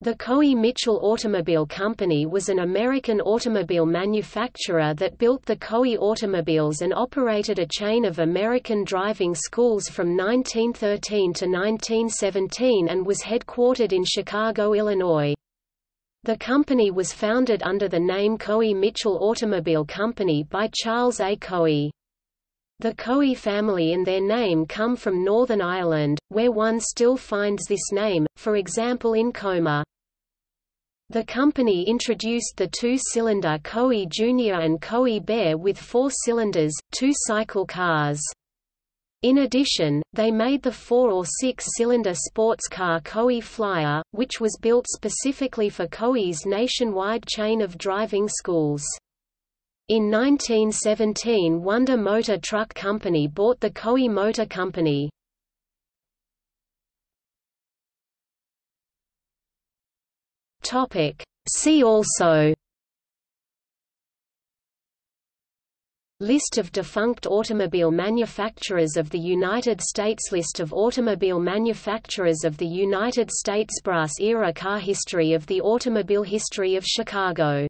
The Coey Mitchell Automobile Company was an American automobile manufacturer that built the Coey automobiles and operated a chain of American driving schools from 1913 to 1917 and was headquartered in Chicago, Illinois. The company was founded under the name Coey Mitchell Automobile Company by Charles A. Coey. The Coey family and their name come from Northern Ireland, where one still finds this name, for example in Comer. The company introduced the two-cylinder Coey Junior and Coey Bear with four cylinders, two-cycle cars. In addition, they made the four- or six-cylinder sports car Coey Flyer, which was built specifically for Coey's nationwide chain of driving schools. In 1917 Wonder Motor Truck Company bought the Coey Motor Company. See also. List of defunct automobile manufacturers of the United States. List of automobile manufacturers of the United States Brass-era car history of the automobile history of Chicago